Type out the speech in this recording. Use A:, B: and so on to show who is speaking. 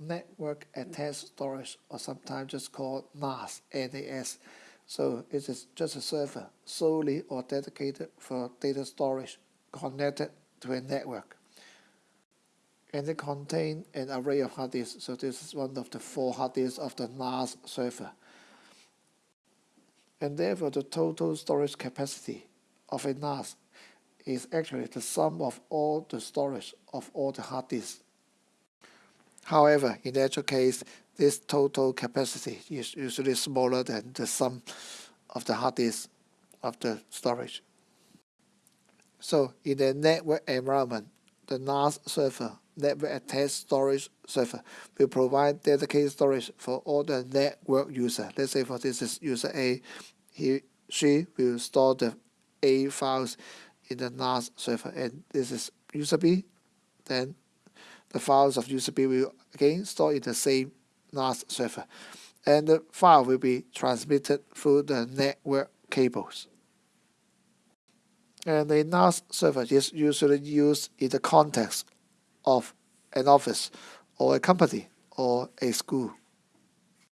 A: Network Attached Storage, or sometimes just called NAS, NAS. So it is just a server solely or dedicated for data storage connected to a network. And it contains an array of hard disks. So this is one of the four hard disks of the NAS server. And therefore the total storage capacity of a NAS is actually the sum of all the storage of all the hard disks. However, in the actual case, this total capacity is usually smaller than the sum of the hard disk of the storage. So in the network environment, the NAS server, network attached storage server, will provide dedicated storage for all the network user. Let's say for this is user A, he, she will store the A files in the NAS server, and this is user B, then the files of USB will again store in the same NAS server, and the file will be transmitted through the network cables. And a NAS server is usually used in the context of an office or a company or a school.